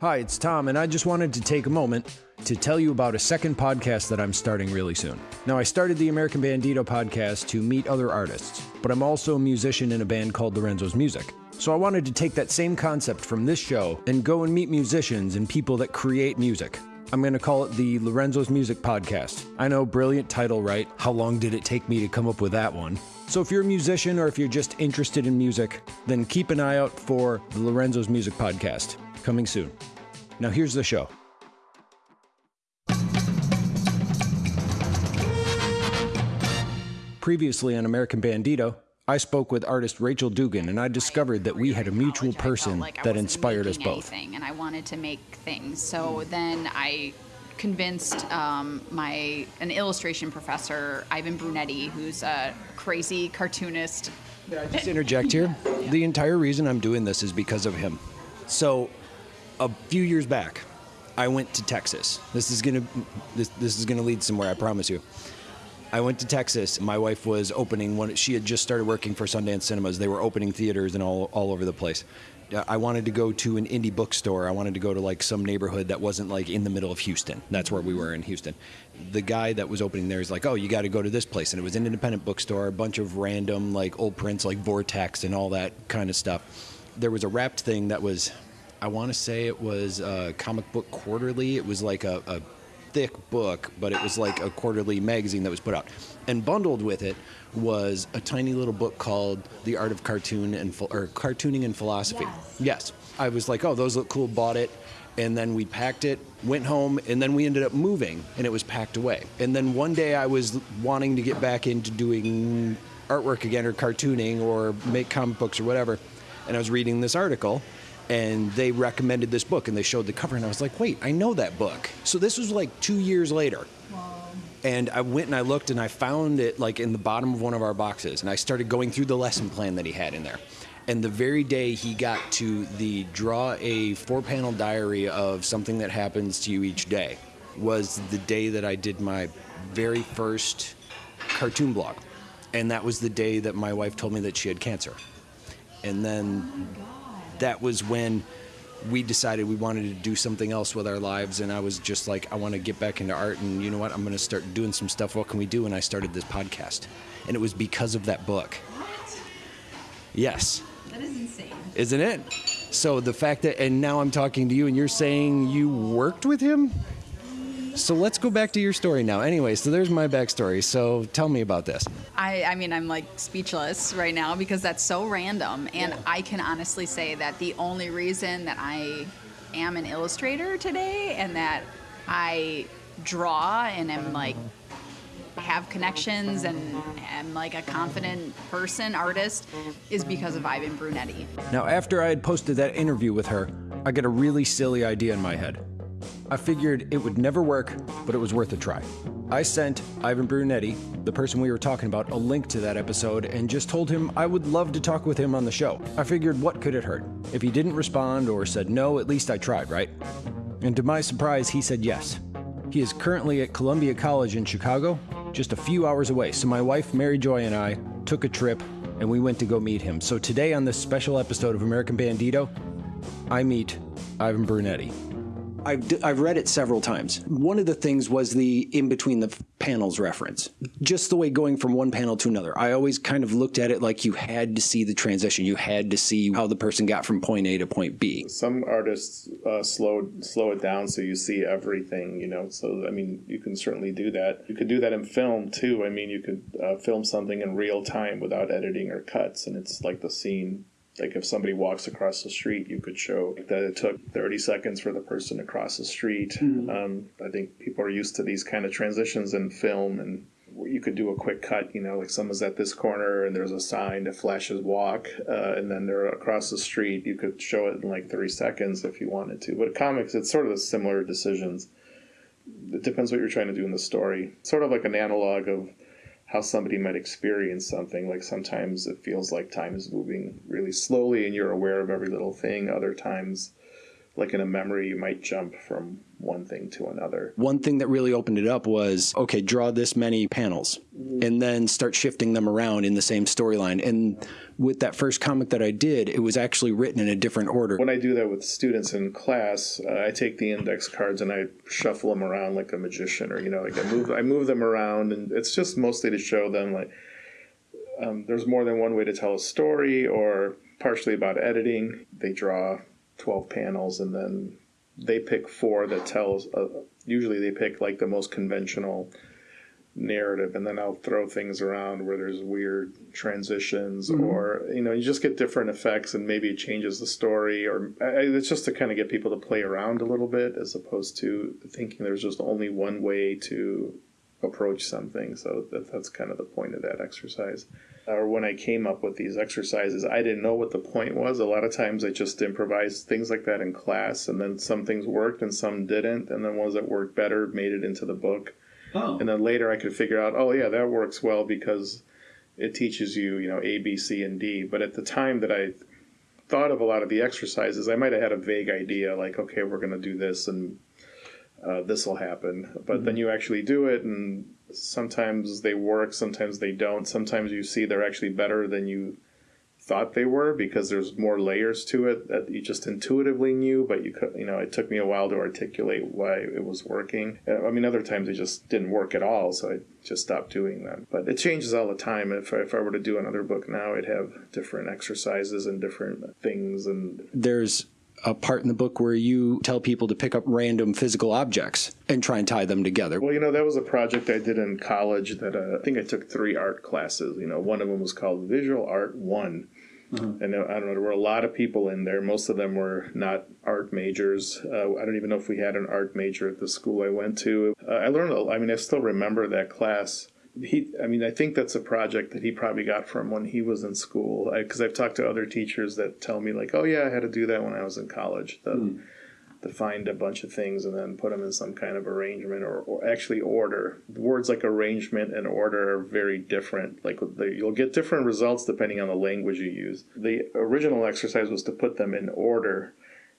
Hi, it's Tom, and I just wanted to take a moment to tell you about a second podcast that I'm starting really soon. Now, I started the American Bandito podcast to meet other artists, but I'm also a musician in a band called Lorenzo's Music. So I wanted to take that same concept from this show and go and meet musicians and people that create music. I'm going to call it the Lorenzo's Music Podcast. I know, brilliant title, right? How long did it take me to come up with that one? So if you're a musician or if you're just interested in music, then keep an eye out for the Lorenzo's Music Podcast coming soon. Now, here's the show. Previously on American Bandito, I spoke with artist Rachel Dugan, and I discovered that we had a mutual college, I felt person like that inspired us both. anything, and I wanted to make things. So then I convinced um, my an illustration professor, Ivan Brunetti, who's a crazy cartoonist. i Just interject here. The entire reason I'm doing this is because of him. So, a few years back, I went to Texas. This is gonna this, this is gonna lead somewhere. I promise you. I went to Texas. My wife was opening one. She had just started working for Sundance Cinemas. They were opening theaters and all all over the place. I wanted to go to an indie bookstore. I wanted to go to like some neighborhood that wasn't like in the middle of Houston. That's where we were in Houston. The guy that was opening there is like, "Oh, you got to go to this place," and it was an independent bookstore. A bunch of random like old prints, like Vortex and all that kind of stuff. There was a wrapped thing that was, I want to say it was a comic book quarterly. It was like a, a thick book, but it was like a quarterly magazine that was put out. And bundled with it was a tiny little book called The Art of Cartoon and or Cartooning and Philosophy. Yes. I was like, "Oh, those look cool." Bought it. And then we packed it, went home, and then we ended up moving, and it was packed away. And then one day I was wanting to get back into doing artwork again, or cartooning, or make comic books, or whatever. And I was reading this article, and they recommended this book and they showed the cover and I was like, wait, I know that book. So this was like two years later. And I went and I looked and I found it like in the bottom of one of our boxes and I started going through the lesson plan that he had in there. And the very day he got to the draw a four panel diary of something that happens to you each day was the day that I did my very first cartoon blog. And that was the day that my wife told me that she had cancer. And then oh that was when we decided we wanted to do something else with our lives and i was just like i want to get back into art and you know what? I'm going to start doing some stuff. What can we do? And i started this podcast. And it was because of that book. What? yes. That is insane. isn't it? So the fact that and now i'm talking to you and you're saying you worked with him so let's go back to your story now anyway so there's my backstory so tell me about this I, I mean, I'm like speechless right now because that's so random. And I can honestly say that the only reason that I am an illustrator today and that I draw and am like have connections and am like a confident person, artist, is because of Ivan Brunetti. Now, after I had posted that interview with her, I got a really silly idea in my head. I figured it would never work, but it was worth a try. I sent Ivan Brunetti, the person we were talking about, a link to that episode and just told him I would love to talk with him on the show. I figured what could it hurt? If he didn't respond or said no, at least I tried, right? And to my surprise, he said yes. He is currently at Columbia College in Chicago, just a few hours away. So my wife, Mary Joy, and I took a trip and we went to go meet him. So today on this special episode of American Bandito, I meet Ivan Brunetti. I've, I've read it several times. One of the things was the in between the panels reference. Just the way going from one panel to another. I always kind of looked at it like you had to see the transition. You had to see how the person got from point A to point B. Some artists uh, slow slow it down so you see everything, you know. So I mean, you can certainly do that. You could do that in film too. I mean, you could uh, film something in real time without editing or cuts, and it's like the scene. Like if somebody walks across the street, you could show that it took 30 seconds for the person to cross the street. Um, I think people are used to these kind of transitions in film, and you could do a quick cut. You know, like someone's at this corner and there's a sign that flashes walk, uh, and then they're across the street. You could show it in like 30 seconds if you wanted to. But comics, it's sort of similar decisions. It depends what you're trying to do in the story. Sort of like an analog of how somebody might experience something. Like sometimes it feels like time is moving really slowly and you're aware of every little thing. Other times, like in a memory, you might jump from one thing to another. One thing that really opened it up was okay, draw this many panels and then start shifting them around in the same storyline. And with that first comic that I did, it was actually written in a different order. When I do that with students in class, uh, I take the index cards and I shuffle them around like a magician, or you know, like I move I move them around, and it's just mostly to show them like um, there's more than one way to tell a story, or partially about editing. They draw twelve panels, and then they pick four that tells. Uh, usually, they pick like the most conventional narrative and then I'll throw things around where there's weird transitions or you know you just get different effects and maybe it changes the story or I, it's just to kind of get people to play around a little bit as opposed to thinking there's just only one way to approach something so that, that's kind of the point of that exercise or when I came up with these exercises I didn't know what the point was a lot of times I just improvised things like that in class and then some things worked and some didn't and then ones that worked better made it into the book Oh. and then later I could figure out, oh yeah, that works well because it teaches you, you know, A, B, C, and D. But at the time that I thought of a lot of the exercises, I might have had a vague idea, like, okay, we're going to do this and uh, this will happen. But then you actually do it, and sometimes they work, sometimes they don't. Sometimes you see they're actually better than you thought they were because there's more layers to it that you just intuitively knew, but you could, you know, it took me a while to articulate why it was working. Uh, I mean, other times it just didn't work at all, so I just stopped doing them. But it changes all the time. If I, if I were to do another book now, I'd have different exercises and different things, and There's a part in the book where you tell people to pick up random physical objects and try and tie them together. Well, you know, that was a project I did in college that uh, I think I took three art classes. You know, one of them was called Visual Art One. And uh, I don't know, there were a lot of people in there. Most of them were not art majors. Uh, I don't even know if we had an art major at the school I went to. Uh, I learned, I mean, I still remember that class. He, I mean, I think that's a project that he probably got from when he was in school. Because I've talked to other teachers that tell me, like, oh, yeah, I had to do that when I was in college. The, hmm. to find a bunch of things and then put them in some kind of arrangement or, or actually order. Words like arrangement and order are very different. Like the, you'll get different results depending on the language you use. The original exercise was to put them in order.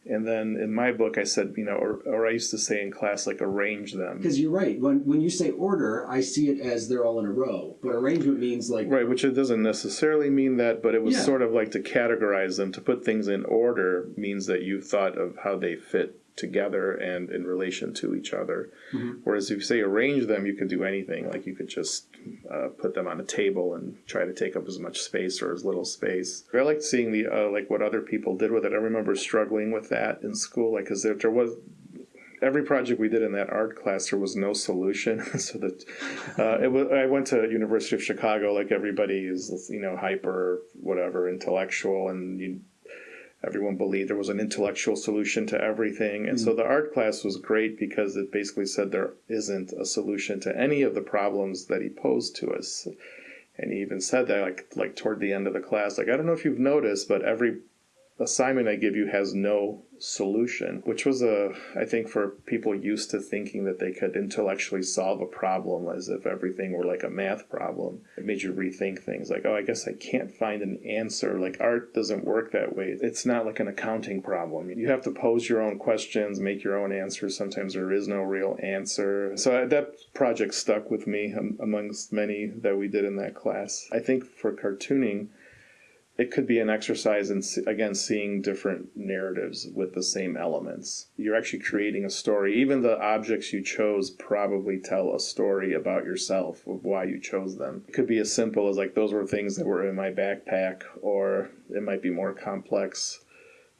And then in my book, I said, you know, or, or I used to say in class, like arrange them. Because you're right. When when you say order, I see it as they're all in a row. But arrangement means like Right, which it doesn't necessarily mean that, but it was Yeah. sort of like to categorize them, to put things in order means that you thought of how they fit together and in relation to each other. Whereas if you say arrange them, you could do anything. Like you could just uh, put them on a table and try to take up as much space or as little space. I liked seeing the uh, like what other people did with it. I remember struggling with that in school, like because there, there was every project we did in that art class there was no solution so that uh, it was, i went to university of chicago like everybody is you know hyper whatever intellectual and you, everyone believed there was an intellectual solution to everything. And so mm. the art class was great because it basically said there isn't a solution to any of the problems that he posed to us. And he even said that like like toward the end of the class. Like i don't know if you've noticed but every assignment I give you has no solution, which was a, I think, for people used to thinking that they could intellectually solve a problem as if everything were like a math problem. It made you rethink things like, oh, I guess I can't find an answer. Like art doesn't work that way. It's not like an accounting problem. You have to pose your own questions, make your own answers. Sometimes there is no real answer. So uh, that project stuck with me um, amongst many that we did in that class. I think for cartooning, it could be an exercise in again seeing different narratives with the same elements. You're actually creating a story. Even the objects you chose probably tell a story about yourself of why you chose them. It could be as simple as like those were things that were in my backpack or it might be more complex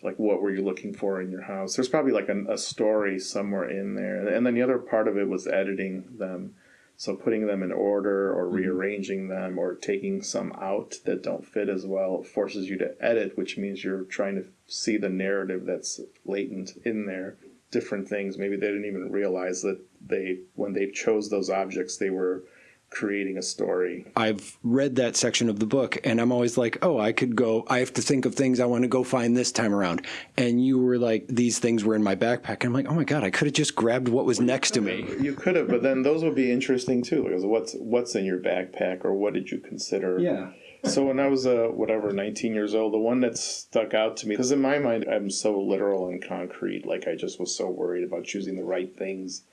like what were you looking for in your house? There's probably like an, a story somewhere in there. And then the other part of it was editing them so putting them in order or mm-hmm. rearranging them or taking some out that don't fit as well forces you to edit, which means you're trying to see the narrative that's latent in there. Different things. Maybe they didn't even realize that they, when they chose those objects, they were creating a story. I've read that section of the book and I'm always like, oh, I could go, I have to think of things I want to go find this time around. And you were like, these things were in my backpack. And I'm like, oh my God, I could have just grabbed what was next to me. You could have, but then those would be interesting too. Because what's what's in your backpack, or what did you consider? yeah. So when I was uh, whatever 19 years old, the one that stuck out to me because in my mind I'm so literal and concrete, like I just was so worried about choosing the right things.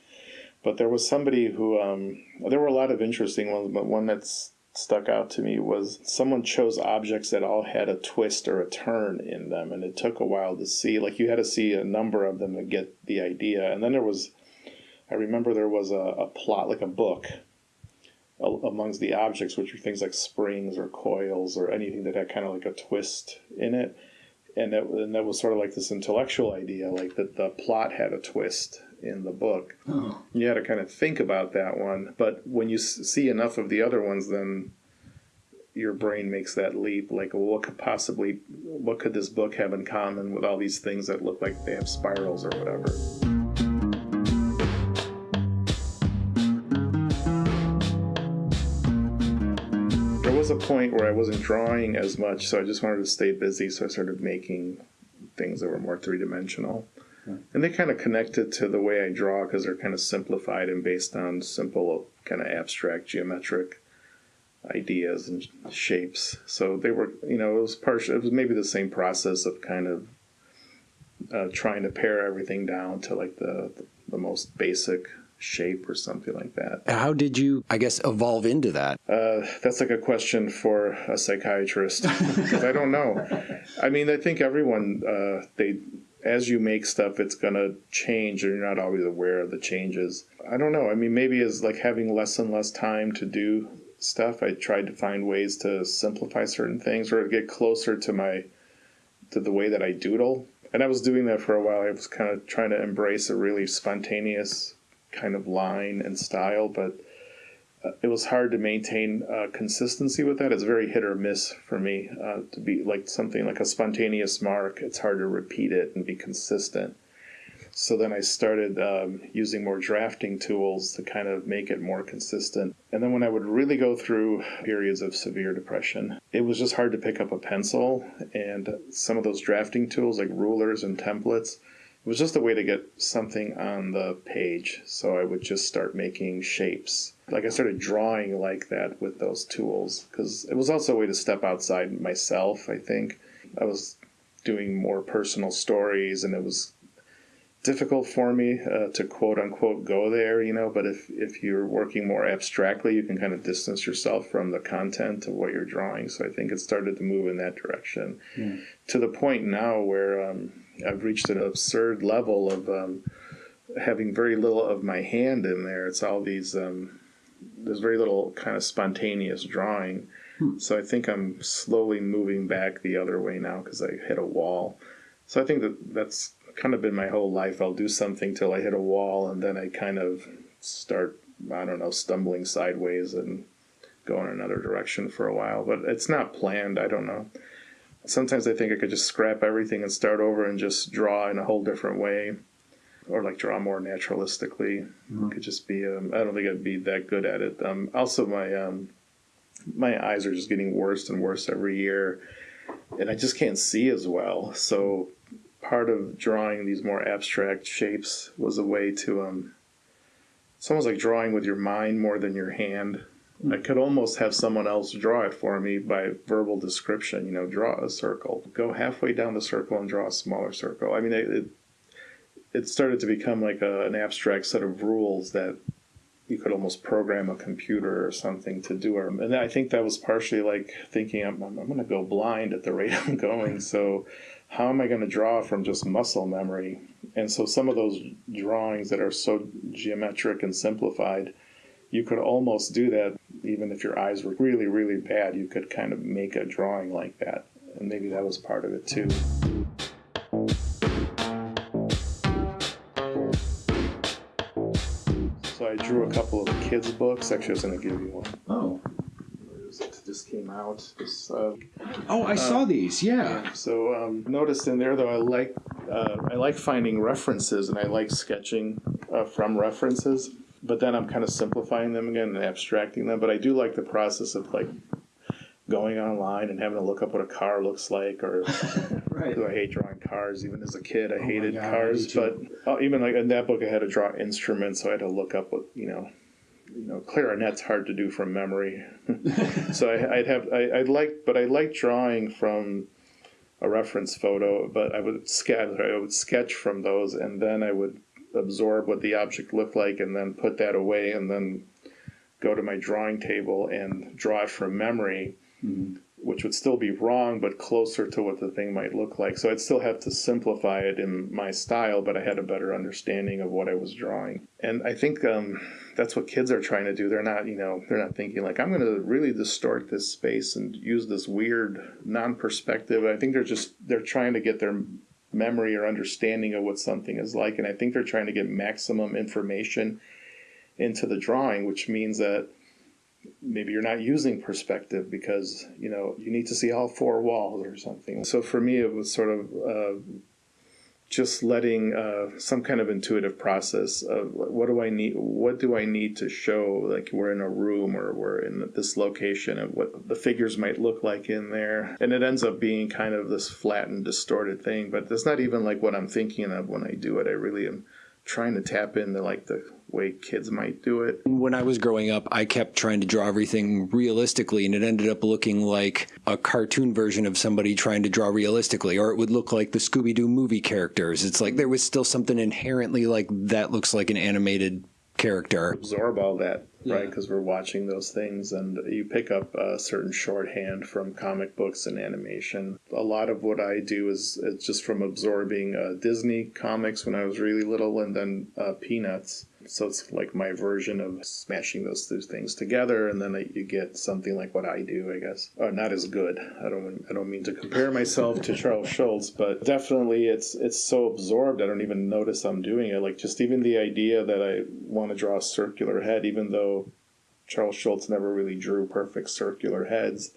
But there was somebody who um, there were a lot of interesting ones, but one that's stuck out to me was someone chose objects that all had a twist or a turn in them and it took a while to see like you had to see a number of them to get the idea and then there was i remember there was a, a plot like a book amongst the objects which were things like springs or coils or anything that had kind of like a twist in it and that, and that was sort of like this intellectual idea like that the plot had a twist in the book. Oh. You had to kind of think about that one, but when you see enough of the other ones, then your brain makes that leap. Like, well, what could possibly, what could this book have in common with all these things that look like they have spirals or whatever? There was a point where I wasn't drawing as much, so I just wanted to stay busy, so I started making things that were more three dimensional. And they kind of connect it to the way I draw because they're kind of simplified and based on simple, kind of abstract geometric ideas and shapes. So they were, you know, it was partial. It was maybe the same process of kind of uh, trying to pare everything down to like the the most basic shape or something like that. How did you, I guess, evolve into that? Uh, that's like a question for a psychiatrist because I don't know. I mean, I think everyone uh, they as you make stuff, it's gonna change, and you're not always aware of the changes. I don't know. I mean, maybe as like having less and less time to do stuff, I tried to find ways to simplify certain things or get closer to my to the way that I doodle. And I was doing that for a while. I was kind of trying to embrace a really spontaneous kind of line and style, but it was hard to maintain uh, consistency with that. It's very hit or miss for me uh, to be like something like a spontaneous mark. It's hard to repeat it and be consistent. So then I started um, using more drafting tools to kind of make it more consistent. And then when I would really go through periods of severe depression, it was just hard to pick up a pencil. And some of those drafting tools, like rulers and templates, was just a way to get something on the page. So I would just start making shapes. Like I started drawing like that with those tools because it was also a way to step outside myself, I think. I was doing more personal stories and it was difficult for me uh, to quote unquote go there, you know. But if if you're working more abstractly, you can kind of distance yourself from the content of what you're drawing. So I think it started to move in that direction mm. to the point now where um, I've reached an absurd level of um, having very little of my hand in there. It's all these. Um, there's very little kind of spontaneous drawing. Hmm. So I think I'm slowly moving back the other way now because I hit a wall. So I think that that's kind of been my whole life. I'll do something till I hit a wall, and then I kind of start, I don't know, stumbling sideways and go in another direction for a while. But it's not planned. I don't know. Sometimes I think I could just scrap everything and start over and just draw in a whole different way, or like draw more naturalistically. Mm-hmm. It could just be. Um, I don't think I'd be that good at it. Um, also, my um, my eyes are just getting worse and worse every year, and I just can't see as well. So part of drawing these more abstract shapes was a way to um it's almost like drawing with your mind more than your hand mm. i could almost have someone else draw it for me by verbal description you know draw a circle go halfway down the circle and draw a smaller circle i mean it it, started to become like a, an abstract set of rules that you could almost program a computer or something to do. And I think that was partially like thinking, I'm, I'm going to go blind at the rate I'm going. So how am I going to draw from just muscle memory? And so some of those drawings that are so geometric and simplified, you could almost do that even if your eyes were really, really bad. You could kind of make a drawing like that. And maybe that was part of it too. So I drew a couple of kids' books. Actually, I was going to give you one. Oh came out. This, uh, oh, I uh, saw these. Yeah. yeah. So um, noticed in there though, I like uh, I like finding references and I like sketching uh, from references. But then I'm kind of simplifying them again and abstracting them. But I do like the process of like going online and having to look up what a car looks like or right. I hate drawing cars even as a kid I oh hated God, cars but uh, even like in that book I had to draw instruments so I had to look up what you know you know, clarinet's hard to do from memory. so I, I'd have, I, I'd like, but I like drawing from a reference photo, but I would sketch, I would sketch from those and then I would absorb what the object looked like and then put that away and then go to my drawing table and draw it from memory, mm-hmm. Which would still be wrong, but closer to what the thing might look like. So I'd still have to simplify it in my style, but I had a better understanding of what I was drawing. And I think um, that's what kids are trying to do. They're not, you know, they're not thinking like, I'm going to really distort this space and use this weird non-perspective. I think they're just, they're trying to get their memory or understanding of what something is like. And I think they're trying to get maximum information into the drawing, which means that maybe you're not using perspective because you know you need to see all four walls or something. So for me, it was sort of uh, just letting uh, some kind of intuitive process of what do I need, what do I need to show? Like we're in a room or we're in this location, and what the figures might look like in there, and it ends up being kind of this flattened, distorted thing. But it's not even like what I'm thinking of when I do it. I really am trying to tap into like the way kids might do it. When I was growing up, I kept trying to draw everything realistically, and it ended up looking like a cartoon version of somebody trying to draw realistically, or it would look like the Scooby Doo movie characters. It's like there was still something inherently like that looks like an animated character. absorb all that, right? Because we're watching those things, and you pick up a certain shorthand from comic books and animation. A lot of what I do is it's just from absorbing uh, Disney comics when I was really little, and then uh, Peanuts. So it's like my version of smashing those two things together, and then you get something like what I do, I guess. Uh, not as good. I don't. I don't mean to compare myself to Charles Schulz, but definitely it's it's so absorbed. I don't even notice I'm doing it. Like just even the idea that I want to draw a circular head, even though Charles Schulz never really drew perfect circular heads.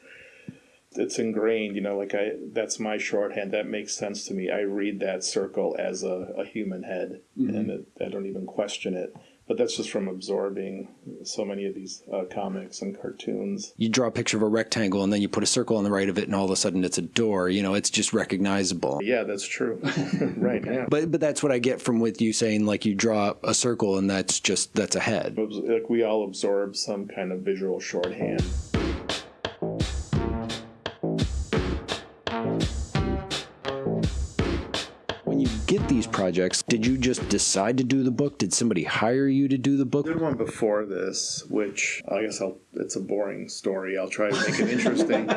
It's ingrained, you know, like I that's my shorthand. That makes sense to me. I read that circle as a, a human head, and it, I don't even question it. But that's just from absorbing so many of these uh, comics and cartoons. You draw a picture of a rectangle, and then you put a circle on the right of it, and all of a sudden it's a door. You know, it's just recognizable. Yeah, that's true. right. Yeah. But but that's what I get from with you saying like you draw a circle, and that's just that's a head. Like we all absorb some kind of visual shorthand. Projects, did you just decide to do the book? Did somebody hire you to do the book? did one before this, which I guess I'll, it's a boring story. I'll try to make it interesting.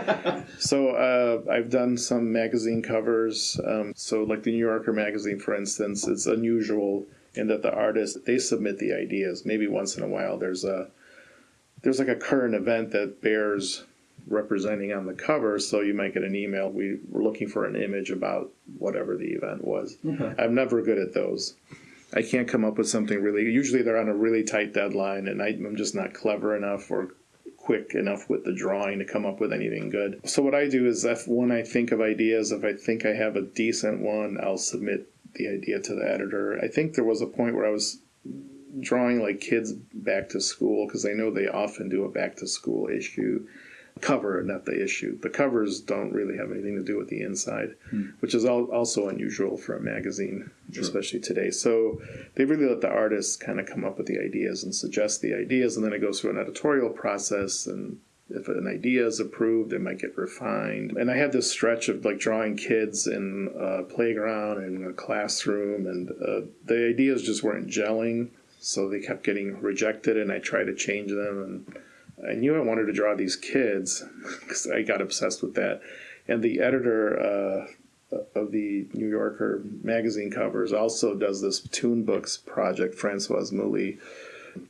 so uh, I've done some magazine covers. Um, so like the New Yorker magazine, for instance, it's unusual in that the artists they submit the ideas. Maybe once in a while there's a there's like a current event that bears representing on the cover so you might get an email. We were looking for an image about whatever the event was. I'm never good at those. I can't come up with something really usually they're on a really tight deadline and I, i'm just not clever enough or quick enough with the drawing to come up with anything good. So what i do is if when i think of ideas if i think i have a decent one i'll submit the idea to the editor. I think there was a point where i was drawing like kids back to school because I know they often do a back to school issue cover, not the issue. The covers don't really have anything to do with the inside, which is al- also unusual for a magazine, especially today. So they really let the artists kind of come up with the ideas and suggest the ideas, and then it goes through an editorial process and. If an idea is approved, it might get refined. And I had this stretch of like drawing kids in a playground and a classroom, and uh, the ideas just weren't gelling so they kept getting rejected and i tried to change them and i knew i wanted to draw these kids because i got obsessed with that. And the editor uh, of the new yorker magazine covers also does this TOON Books project francoise mouly.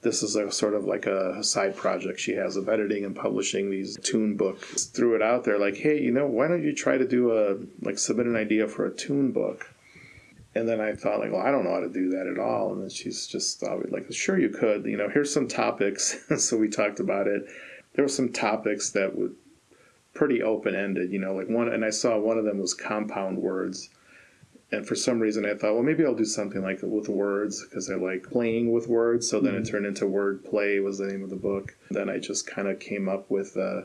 This is a sort of like a side project she has of editing and publishing these TOON Books. Threw it out there like hey you know why don't you try to do a like submit an idea for a TOON book and then I thought, like, well, I don't know how to do that at all. And then she's just uh, like, sure, you could. You know, here's some topics. so we talked about it. There were some topics that were pretty open ended. You know, like one, and I saw one of them was compound words. And for some reason, I thought, well, maybe I'll do something like with words because I like playing with words. So then it turned into word play was the name of the book. Then I just kind of came up with. Uh,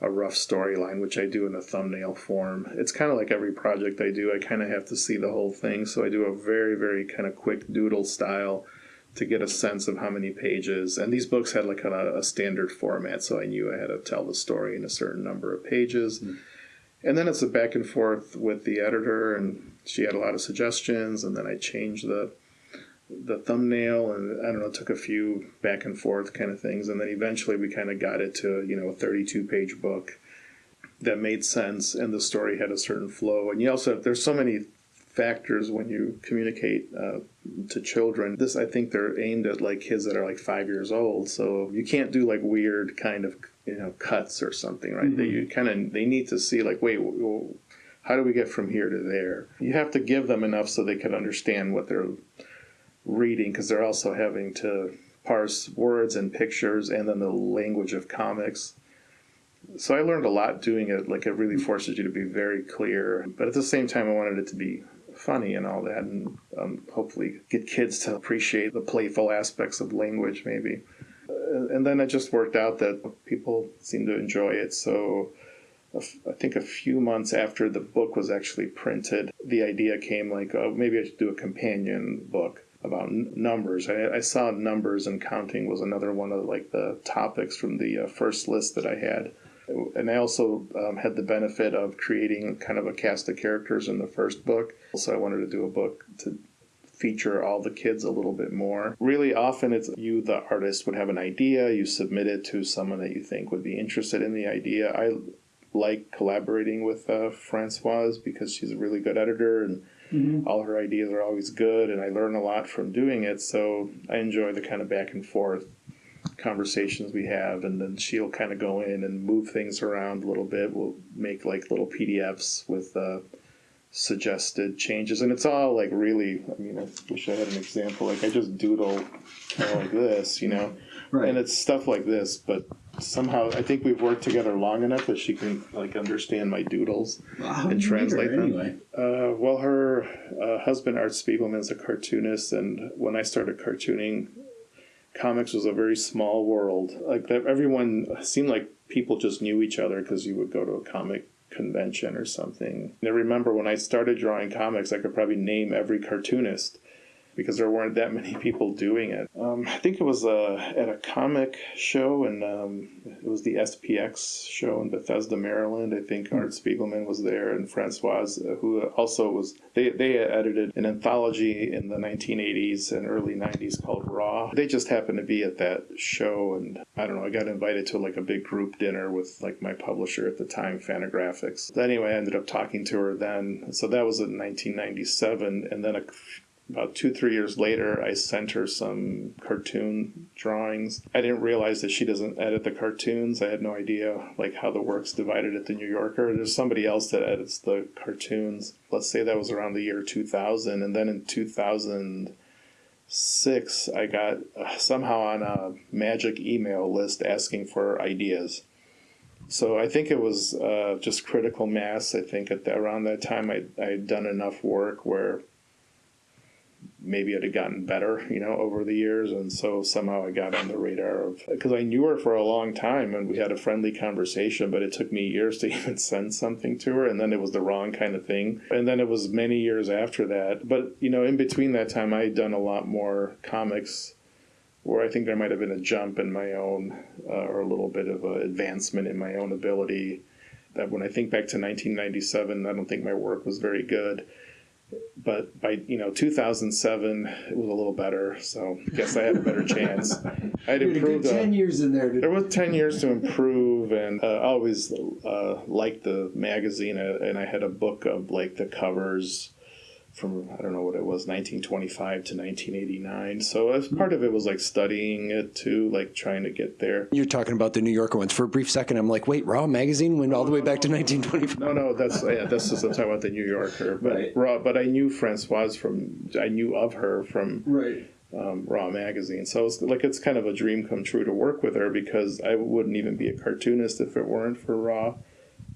a rough storyline, which I do in a thumbnail form. It's kind of like every project I do, I kind of have to see the whole thing. So I do a very, very kind of quick doodle style to get a sense of how many pages. And these books had like a, a standard format, so I knew I had to tell the story in a certain number of pages. Hmm. And then it's a back and forth with the editor, and she had a lot of suggestions, and then I changed the the thumbnail, and I don't know, took a few back and forth kind of things, and then eventually we kind of got it to you know a 32 page book that made sense, and the story had a certain flow. And you also there's so many factors when you communicate uh, to children. This I think they're aimed at like kids that are like five years old, so you can't do like weird kind of you know cuts or something, right? They you kind of they need to see like wait. Well, how do we get from here to there? You have to give them enough so they can understand what they're reading because they're also having to parse words and pictures and then the language of comics. So I learned a lot doing it. Like it really forces you to be very clear, but at the same time, I wanted it to be funny and all that, and um, hopefully get kids to appreciate the playful aspects of language, maybe. Uh, and then it just worked out that people seemed to enjoy it. So I think a few months after the book was actually printed, the idea came like, oh, maybe I should do a companion book about n- numbers. I, I saw numbers and counting was another one of like the topics from the uh, first list that I had. And I also um, had the benefit of creating kind of a cast of characters in the first book. So I wanted to do a book to feature all the kids a little bit more. Really often it's you the artist would have an idea, you submit it to someone that you think would be interested in the idea. I like collaborating with uh, Francoise because she's a really good editor and all her ideas are always good and I learn a lot from doing it. So I enjoy the kind of back and forth conversations we have and then she'll kind of go in and move things around a little bit. We'll make like little PDFs with uh, suggested changes and it's all like really I mean I wish I had an example like I just doodle kind of like this, you know. Right. And it's stuff like this, but somehow I think we've worked together long enough that she can like understand my doodles How and translate them. anyway? Uh, well, her uh, husband Art Spiegelman is a cartoonist, and when I started cartooning, comics was a very small world. Like that, everyone seemed like people just knew each other because you would go to a comic convention or something. And I remember when I started drawing comics, I could probably name every cartoonist because there weren't that many people doing it. Um, I think it was uh, at a comic show, and um, it was the SPX show in Bethesda, Maryland. I think Art Spiegelman was there, and Francoise, uh, who also was. They they edited an anthology in the 1980s and early 90s called Raw. They just happened to be at that show, and I don't know. I got invited to like a big group dinner with like my publisher at the time, Fantagraphics. Anyway, I ended up talking to her then. So that was in 1997, and then a about two three years later i sent her some cartoon drawings. I didn't realize that she doesn't edit the cartoons. I had no idea like how the work's divided at the new yorker. There's somebody else that edits the cartoons. Let's say that was around the year 2000 and then in 2006 i got uh, somehow on a magic email list asking for ideas. So I think it was uh, just critical mass. I think at the, around that time I I had done enough work where maybe it had gotten better, you know, over the years. And so somehow I got on the radar of, because I knew her for a long time and we had a friendly conversation, but it took me years to even send something to her. And then it was the wrong kind of thing. And then it was many years after that. But, you know, in between that time, I had done a lot more comics where I think there might have been a jump in my own, uh, or a little bit of an advancement in my own ability. That when I think back to 1997, I don't think my work was very good but by you know 2007 it was a little better so I guess i had a better chance i had had a improved uh, ten years in there. To, there was 10 years to improve and uh, i always uh, liked the magazine uh, and i had a book of like the covers from i don't know what it was 1925 to 1989 so as part of it was like studying it too like trying to get there You're talking about the New Yorker ones. For a brief second, I'm like, wait, Raw magazine went all the way back to 1925. No, no, that's yeah, this is I'm talking about the New Yorker, but Right. raw. But I knew Francoise from I knew of her from right. um, Raw magazine, so it's like it's kind of a dream come true to work with her because I wouldn't even be a cartoonist if it weren't for Raw.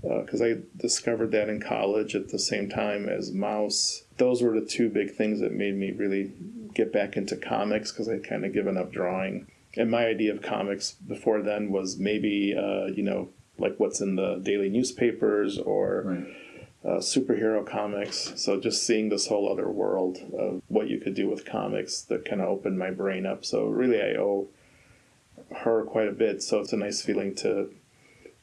Because I discovered that in college at the same time as Maus. Those were the two big things that made me really get back into comics because I'd kind of given up drawing. And my idea of comics before then was maybe, uh, you know, like what's in the daily newspapers or Right. uh, superhero comics. So just seeing this whole other world of what you could do with comics that kind of opened my brain up. So really, I owe her quite a bit. So it's a nice feeling to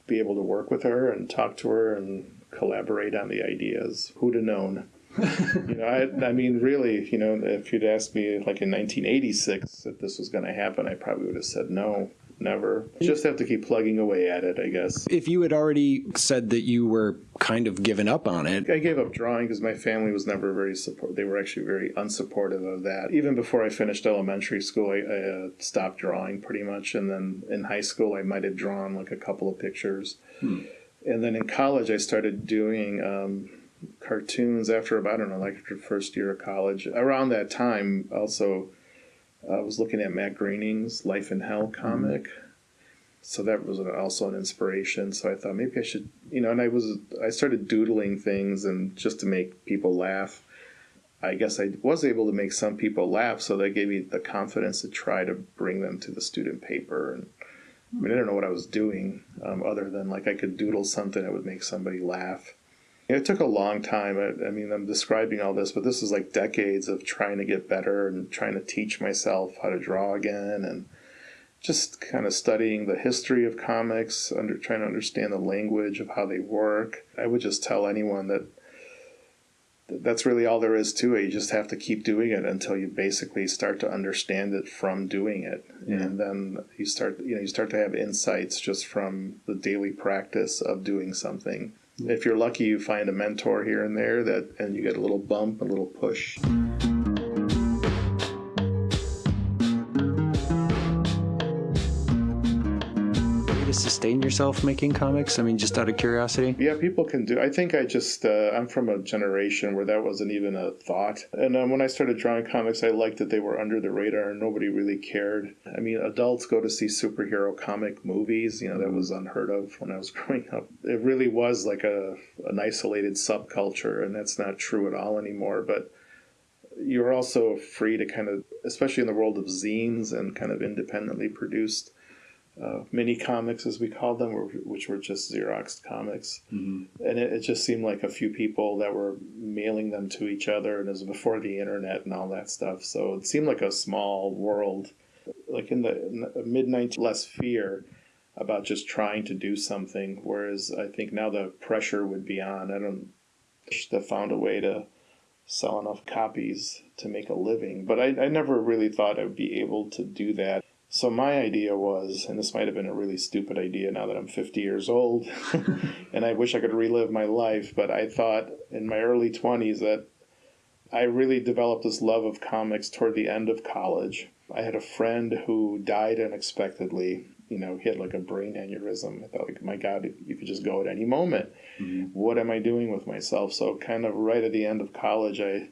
be able to work with her and talk to her and collaborate on the ideas. Who'd have known? You know, I, I mean, really, you know, if you'd asked me like in 1986 that this was going to happen, I probably would have said no, never. Just have to keep plugging away at it, I guess. If you had already said that you were kind of given up on it, I gave up drawing because my family was never very support. They were actually very unsupportive of that. Even before I finished elementary school, I, I uh, stopped drawing pretty much, and then in high school, I might have drawn like a couple of pictures. And then in college, I started doing um, cartoons after about I don't know, like after first year of college. Around that time, also, I was looking at Matt Groening's Life in Hell comic. So that was an- also an inspiration. So I thought maybe I should, you know, and I was I started doodling things and just to make people laugh. I guess I was able to make some people laugh, so that gave me the confidence to try to bring them to the student paper. And I mean, I don't know what I was doing um, other than like I could doodle something that would make somebody laugh. It took a long time. I, I mean, I'm describing all this, but this is like decades of trying to get better and trying to teach myself how to draw again and just kind of studying the history of comics, under trying to understand the language of how they work. I would just tell anyone that that that's really all there is to it. You just have to keep doing it until you basically start to understand it from doing it, and then you start you know you start to have insights just from the daily practice of doing something. If you're lucky, you find a mentor here and there that, and you get a little bump, a little push. Sustain yourself making comics? I mean, just out of curiosity. Yeah, people can do. I think I just uh, I'm from a generation where that wasn't even a thought. And um, when I started drawing comics, I liked that they were under the radar and nobody really cared. I mean, adults go to see superhero comic movies. You know, that was unheard of when I was growing up. It really was like a an isolated subculture, and that's not true at all anymore. But you're also free to kind of, especially in the world of zines and kind of independently produced uh, mini comics, as we called them, which were just Xerox comics. And it, it just seemed like a few people that were mailing them to each other, and it was before the internet and all that stuff. So it seemed like a small world. Like in the mid 90s, less fear about just trying to do something. Whereas I think now the pressure would be on. I don't that found a way to sell enough copies to make a living. But I, I never really thought I would be able to do that. So my idea was, and this might have been a really stupid idea now that I'm 50 years old, and I wish I could relive my life, but I thought in my early 20s that I really developed this love of comics toward the end of college. I had a friend who died unexpectedly. You know, he had like a brain aneurysm. I thought, like, my God, you could just go at any moment. Mm-hmm. What am I doing with myself? So, kind of right at the end of college, I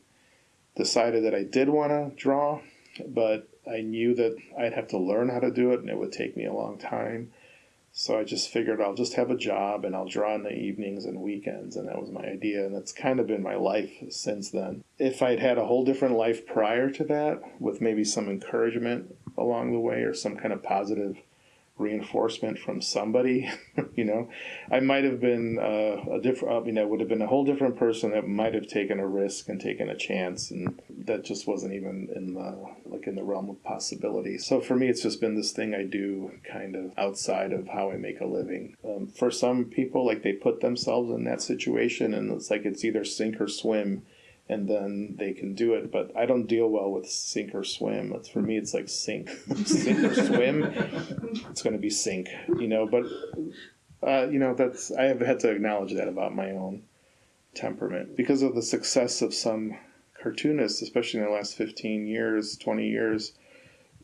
decided that I did want to draw, but I knew that I'd have to learn how to do it and it would take me a long time. So I just figured I'll just have a job and I'll draw in the evenings and weekends. And that was my idea. And that's kind of been my life since then. If I'd had a whole different life prior to that, with maybe some encouragement along the way or some kind of positive reinforcement from somebody, you know, I might have been uh, a different, I mean, I would have been a whole different person that might have taken a risk and taken a chance. And that just wasn't even in the, like in the realm of possibility. So for me, it's just been this thing I do kind of outside of how I make a living. Um, for some people, like they put themselves in that situation and it's like it's either sink or swim and then they can do it. But I don't deal well with sink or swim. It's for me, it's like sink, sink or swim. It's going to be sink, you know. But uh, you know, that's I have had to acknowledge that about my own temperament because of the success of some cartoonists, especially in the last fifteen years, twenty years.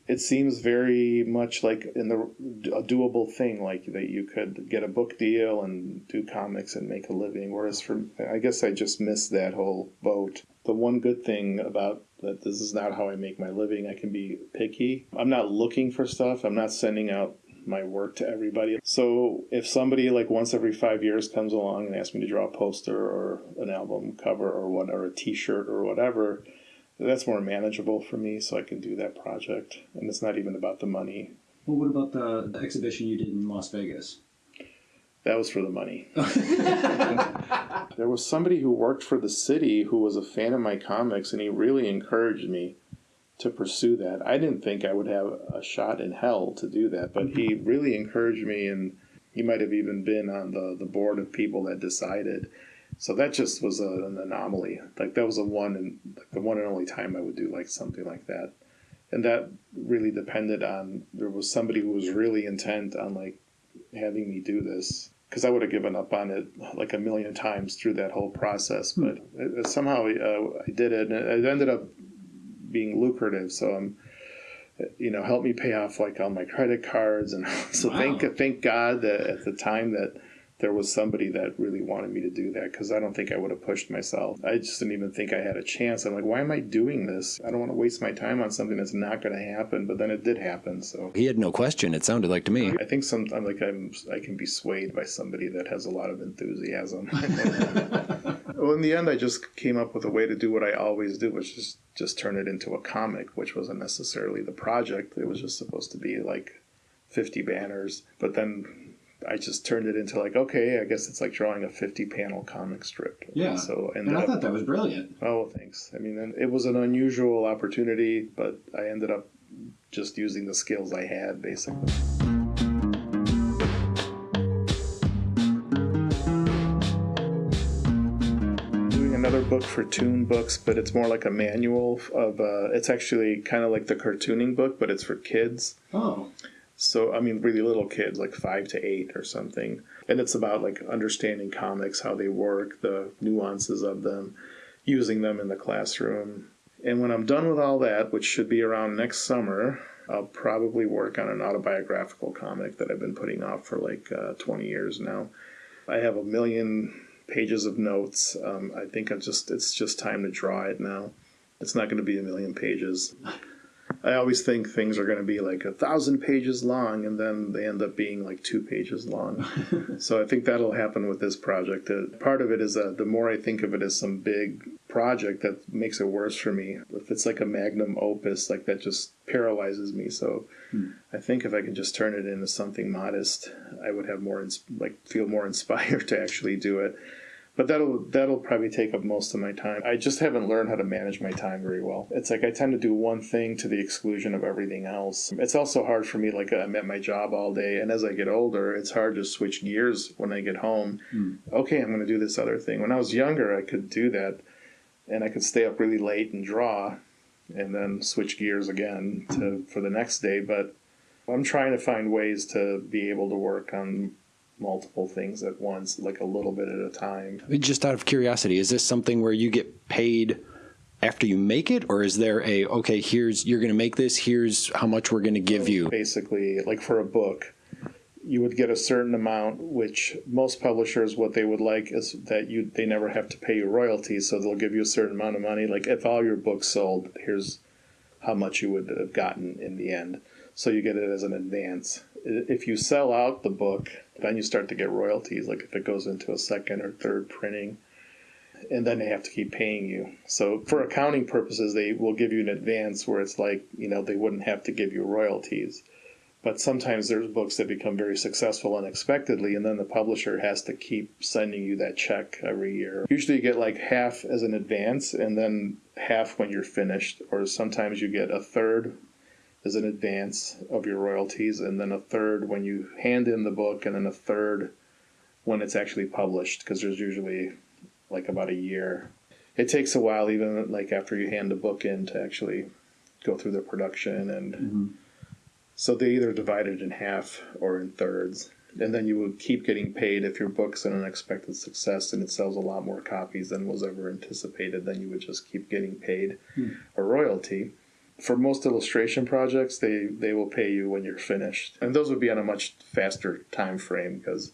It seems very much like in the a doable thing, like that you could get a book deal and do comics and make a living. Whereas for I guess I just missed that whole boat. The one good thing about that this is not how I make my living. I can be picky. I'm not looking for stuff. I'm not sending out my work to everybody. So if somebody like once every five years comes along and asks me to draw a poster or an album cover or what or a T-shirt or whatever, that's more manageable for me. So I can do that project, and it's not even about the money. Well, what about the, the exhibition you did in Las Vegas? That was for the money. there was somebody who worked for the city who was a fan of my comics, and he really encouraged me to pursue that. I didn't think I would have a shot in hell to do that, but he mm-hmm. really encouraged me, and he might have even been on the, the board of people that decided. So that just was a, an anomaly. Like that was a one and like the one and only time I would do like something like that, and that really depended on there was somebody who was really intent on like having me do this because I would have given up on it like a million times through that whole process. But it, somehow uh, I did it, and it ended up being lucrative. So I'm, you know, helped me pay off like all my credit cards, and so Wow. thank thank God that at the time that there was somebody that really wanted me to do that because I don't think I would have pushed myself. I just didn't even think I had a chance. I'm like, why am I doing this? I don't want to waste my time on something that's not going to happen. But then it did happen. So He had no question. It sounded like to me. I think some I'm like I'm I can be swayed by somebody that has a lot of enthusiasm. well, in the end, I just came up with a way to do what I always do, which is just turn it into a comic, which wasn't necessarily the project. It was just supposed to be like 50 banners, but then I just turned it into like okay, I guess it's like drawing a 50 panel comic strip. Yeah. So And I up thought that was brilliant. Oh, thanks. I mean, it was an unusual opportunity, but I ended up just using the skills I had, basically. Doing another book for TOON Books, but it's more like a manual of. Uh, it's actually kind of like the cartooning book, but it's for kids. Oh, So I mean, really little kids, like five to eight or something, and it's about like understanding comics, how they work, the nuances of them, using them in the classroom. And when I'm done with all that, which should be around next summer, I'll probably work on an autobiographical comic that I've been putting off for like uh, 20 years now. I have a million pages of notes. Um, I think I just it's just time to draw it now. It's not going to be a million pages. I always think things are going to be like a thousand pages long, and then they end up being like two pages long. so I think that'll happen with this project. Uh, part of it is that the more I think of it as some big project, that makes it worse for me. If it's like a magnum opus, like that just paralyzes me. So I think if I could just turn it into something modest, I would have more ins- like feel more inspired to actually do it. But that'll that'll probably take up most of my time. I just haven't learned how to manage my time very well. It's like I tend to do one thing to the exclusion of everything else. It's also hard for me like I'm at my job all day and as I get older, it's hard to switch gears when I get home. Hmm. Okay, I'm going to do this other thing. When I was younger, I could do that and I could stay up really late and draw and then switch gears again to for the next day, but I'm trying to find ways to be able to work on multiple things at once, like a little bit at a time. Just out of curiosity, is this something where you get paid after you make it, or is there a okay? Here's you're going to make this. Here's how much we're going to give you. Basically, like for a book, you would get a certain amount, which most publishers what they would like is that you they never have to pay you royalties, so they'll give you a certain amount of money. Like if all your books sold, here's how much you would have gotten in the end. So you get it as an advance. If you sell out the book, then you start to get royalties. Like if it goes into a second or third printing, and then they have to keep paying you. So for accounting purposes, they will give you an advance where it's like you know they wouldn't have to give you royalties. But sometimes there's books that become very successful unexpectedly, and then the publisher has to keep sending you that check every year. Usually, you get like half as an advance, and then half when you're finished, or sometimes you get a third as an advance of your royalties, and then a third when you hand in the book, and then a third when it's actually published, because there's usually like about a year. It takes a while, even like after you hand the book in, to actually go through the production and. Mm-hmm. So they either divide it in half or in thirds. And then you would keep getting paid if your book's an unexpected success and it sells a lot more copies than was ever anticipated, then you would just keep getting paid hmm. a royalty. For most illustration projects, they, they will pay you when you're finished. And those would be on a much faster time frame because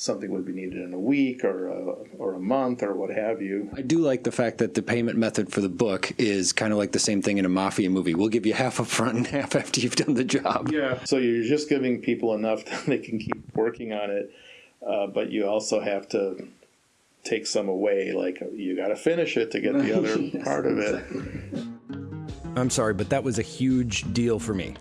something would be needed in a week or a, or a month or what have you. I do like the fact that the payment method for the book is kind of like the same thing in a mafia movie. We'll give you half up front and half after you've done the job. Yeah. So you're just giving people enough that they can keep working on it, uh, but you also have to take some away. Like you got to finish it to get the other part of it. I'm sorry, but that was a huge deal for me.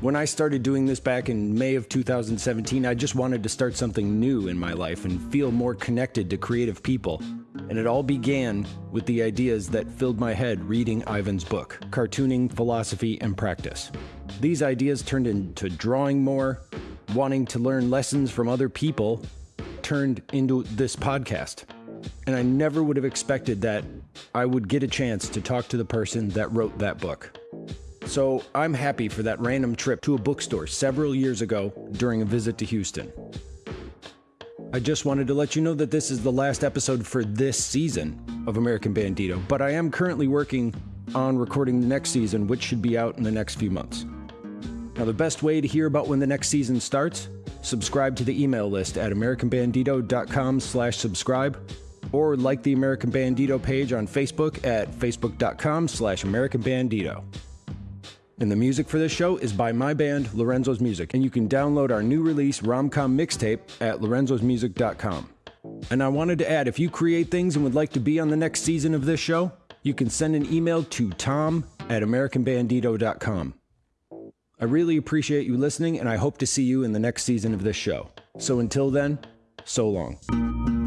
When I started doing this back in May of 2017, I just wanted to start something new in my life and feel more connected to creative people. And it all began with the ideas that filled my head reading Ivan's book, Cartooning, Philosophy, and Practice. These ideas turned into drawing more, wanting to learn lessons from other people, turned into this podcast. And I never would have expected that I would get a chance to talk to the person that wrote that book. So I'm happy for that random trip to a bookstore several years ago during a visit to Houston. I just wanted to let you know that this is the last episode for this season of American Bandito, but I am currently working on recording the next season, which should be out in the next few months. Now, the best way to hear about when the next season starts, subscribe to the email list at americanbandito.com slash subscribe or like the American Bandito page on Facebook at facebook.com slash americanbandito. And the music for this show is by my band, Lorenzo's Music, and you can download our new release, Romcom Mixtape, at lorenzosmusic.com. And I wanted to add if you create things and would like to be on the next season of this show, you can send an email to tom at americanbandito.com. I really appreciate you listening, and I hope to see you in the next season of this show. So until then, so long.